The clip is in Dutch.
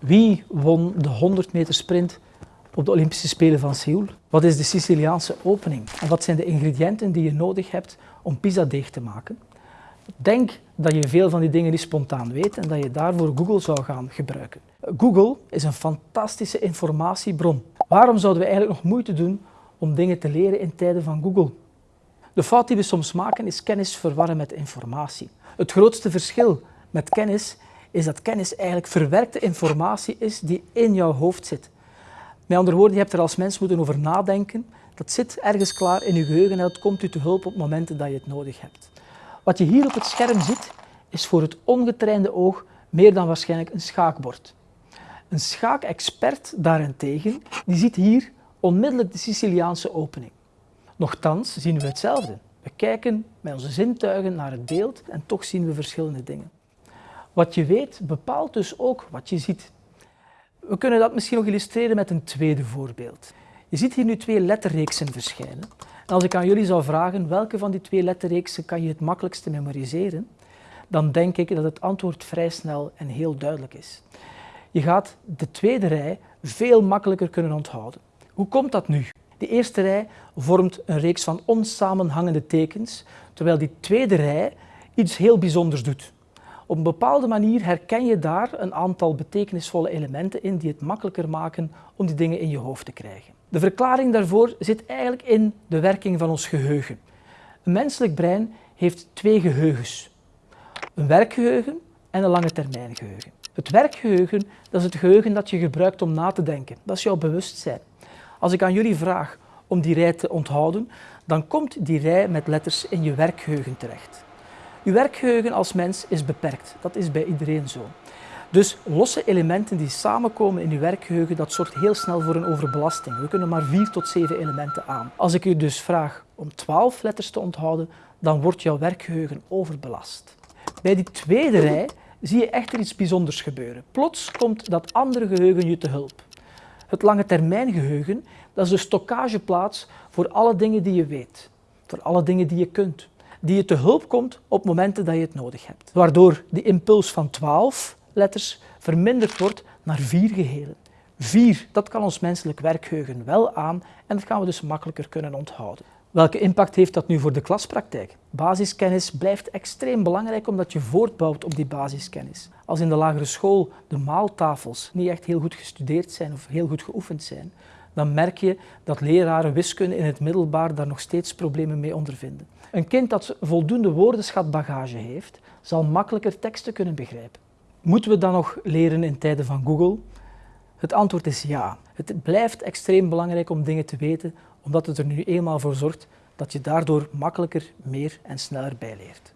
Wie won de 100 meter sprint op de Olympische Spelen van Seoul? Wat is de Siciliaanse opening? En wat zijn de ingrediënten die je nodig hebt om pizzadeeg te maken? Denk dat je veel van die dingen niet spontaan weet en dat je daarvoor Google zou gaan gebruiken. Google is een fantastische informatiebron. Waarom zouden we eigenlijk nog moeite doen om dingen te leren in tijden van Google? De fout die we soms maken is kennis verwarren met informatie. Het grootste verschil met kennis is dat kennis eigenlijk verwerkte informatie is die in jouw hoofd zit. Met andere woorden, je hebt er als mens moeten over nadenken. Dat zit ergens klaar in je geheugen en dat komt u te hulp op momenten dat je het nodig hebt. Wat je hier op het scherm ziet, is voor het ongetrainde oog meer dan waarschijnlijk een schaakbord. Een schaakexpert daarentegen, die ziet hier onmiddellijk de Siciliaanse opening. Nochtans zien we hetzelfde. We kijken met onze zintuigen naar het beeld en toch zien we verschillende dingen. Wat je weet bepaalt dus ook wat je ziet. We kunnen dat misschien nog illustreren met een tweede voorbeeld. Je ziet hier nu twee letterreeksen verschijnen. En als ik aan jullie zou vragen welke van die twee letterreeksen kan je het makkelijkste memoriseren, dan denk ik dat het antwoord vrij snel en heel duidelijk is. Je gaat de tweede rij veel makkelijker kunnen onthouden. Hoe komt dat nu? De eerste rij vormt een reeks van onsamenhangende tekens, terwijl die tweede rij iets heel bijzonders doet. Op een bepaalde manier herken je daar een aantal betekenisvolle elementen in die het makkelijker maken om die dingen in je hoofd te krijgen. De verklaring daarvoor zit eigenlijk in de werking van ons geheugen. Een menselijk brein heeft twee geheugens. Een werkgeheugen en een lange termijn geheugen. Het werkgeheugen dat is het geheugen dat je gebruikt om na te denken. Dat is jouw bewustzijn. Als ik aan jullie vraag om die rij te onthouden, dan komt die rij met letters in je werkgeheugen terecht. Je werkgeheugen als mens is beperkt. Dat is bij iedereen zo. Dus losse elementen die samenkomen in je werkgeheugen, dat zorgt heel snel voor een overbelasting. We kunnen maar vier tot zeven elementen aan. Als ik u dus vraag om twaalf letters te onthouden, dan wordt jouw werkgeheugen overbelast. Bij die tweede rij zie je echter iets bijzonders gebeuren. Plots komt dat andere geheugen je te hulp. Het lange termijn geheugen, dat is de stockageplaats voor alle dingen die je weet, voor alle dingen die je kunt, die je te hulp komt op momenten dat je het nodig hebt. Waardoor die impuls van 12 letters verminderd wordt naar vier gehelen. Vier, dat kan ons menselijk werkgeheugen wel aan en dat gaan we dus makkelijker kunnen onthouden. Welke impact heeft dat nu voor de klaspraktijk? Basiskennis blijft extreem belangrijk omdat je voortbouwt op die basiskennis. Als in de lagere school de maaltafels niet echt heel goed gestudeerd zijn of heel goed geoefend zijn, dan merk je dat leraren wiskunde in het middelbaar daar nog steeds problemen mee ondervinden. Een kind dat voldoende woordenschatbagage heeft, zal makkelijker teksten kunnen begrijpen. Moeten we dan nog leren in tijden van Google? Het antwoord is ja. Het blijft extreem belangrijk om dingen te weten, omdat het er nu eenmaal voor zorgt dat je daardoor makkelijker, meer en sneller bijleert.